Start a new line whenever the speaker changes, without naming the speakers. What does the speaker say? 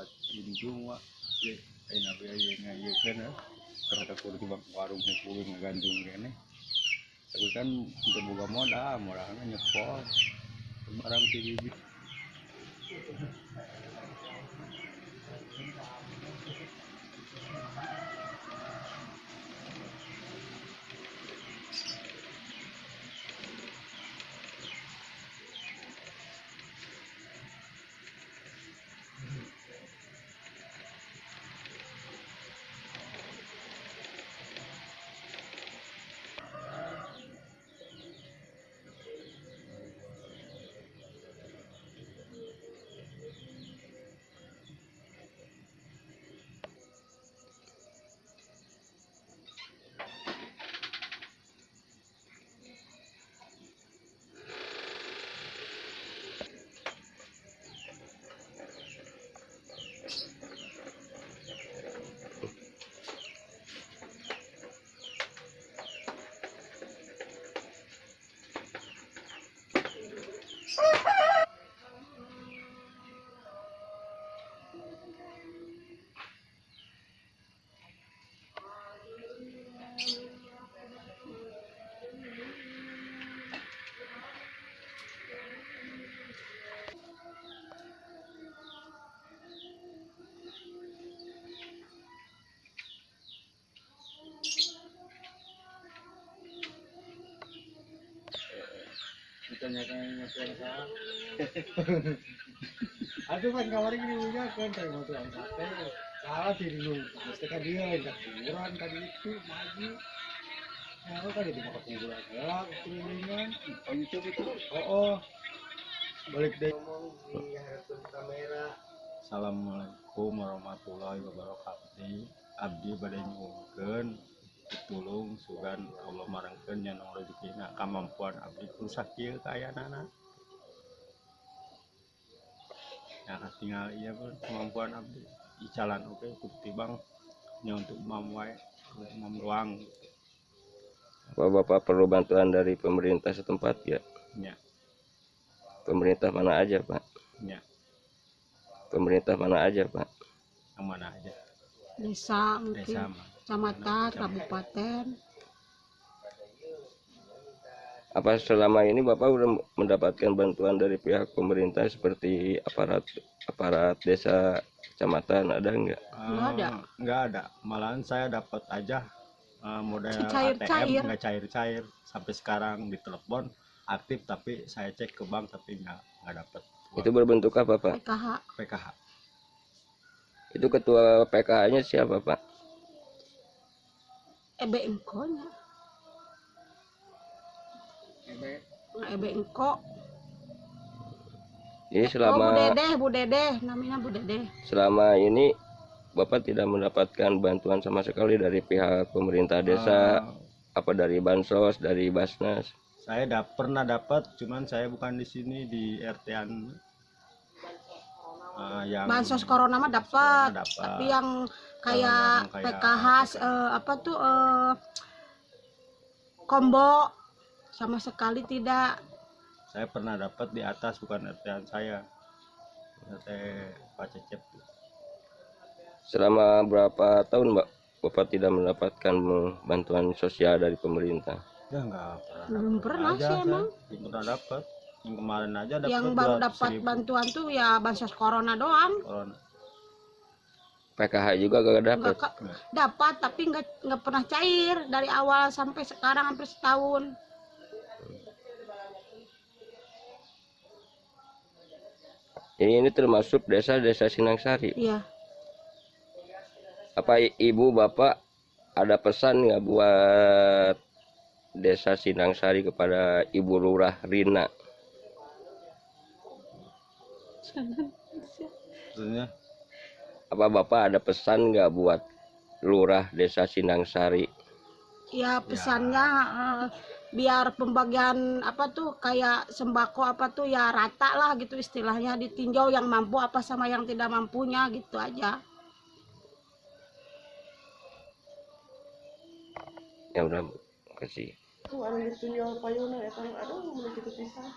buat injung wa ye ayeuna be aya ngayekeun ya karena kudu di warung kudu ngagandung kene tapi kan untuk boga modal modalnya nyepot barang ti ditanyakan
Aduh kan kamar ini punya kan. Salah kan dia kuburan tadi itu maju. Kan jadi makan kuburan. Gelap, kelilingan.
oh YouTube itu
Oh, oh. Balik deh. Ngomong di hadapan kamera.
Assalamualaikum warahmatullahi wabarakatuh Abdi badai nyuwunkeun pitulung sugan Allah marangkeun nyanong rezekina kamampuan abdi. Rusak kieu kaayana Ya tinggal iya pun kemampuan abdi. Icalan oke bukti bang. Nya untuk mam wae mam ruang.
Bapak perlu bantuan dari pemerintah setempat ya?
nya
Pemerintah mana aja Pak?
nya
Pemerintah mana aja Pak?
yang mana aja?
Desa
desa
mungkin
mah
kecamatan kabupaten
Apa selama ini Bapak udah mendapatkan bantuan dari pihak pemerintah seperti aparat aparat desa kecamatan ada nggak?
Nggak ada.
Eh, nggak ada malahan saya dapat aja eh, model
Cair-cair.
ATM nggak cair-cair sampai sekarang di telepon aktif tapi saya cek ke bank tapi nggak nggak dapat
Itu berbentuk apa Pak?
PKH
PKH
Itu ketua PKH-nya siapa Pak?
EB Engko nya Nah, EB Engko.
Jadi
oh Bu
selama
Dedeh Bu Dedeh namanya Bu Dedeh.
Selama ini Bapak tidak mendapatkan bantuan sama sekali dari pihak pemerintah desa,
Eh,
apa dari bansos, dari basnas.
saya dap pernah dapat cuman saya bukan di sini di RT-an Eh, yang
bansos corona mah dapat tapi yang kayak
yang kayak
PKH
PKH.
eh, apa tuh eh, combo sama sekali tidak.
Saya pernah dapat di atas bukan RT-an saya. RT Pak Cecep.
Selama berapa tahun Mbak Bapak tidak mendapatkan bantuan sosial dari pemerintah?
ya nggak pernah.
Belum pernah sih
saya.
emang.
belum pernah dapat yang kemarin aja dapat
yang baru dapat
200.000
bantuan tuh ya bansos corona doang
corona
PKH juga gak dapat.
dapat tapi nggak nggak pernah cair dari awal sampai sekarang hampir setahun
Ini ini termasuk desa-desa Sinangsari.
iya
Apa ibu bapak ada pesan nggak buat desa Sinangsari kepada Ibu Lurah Rina?
Maksudnya
Apa bapak ada pesan nggak buat Lurah Desa Sinangsari?
ya pesannya eh, biar pembagian apa tuh kayak sembako apa tuh ya rata lah gitu istilahnya ditinjau yang mampu apa sama yang tidak mampunya gitu aja
Ya udah kasih.
Tuh anu payuna eta aduh mun kitu pisan.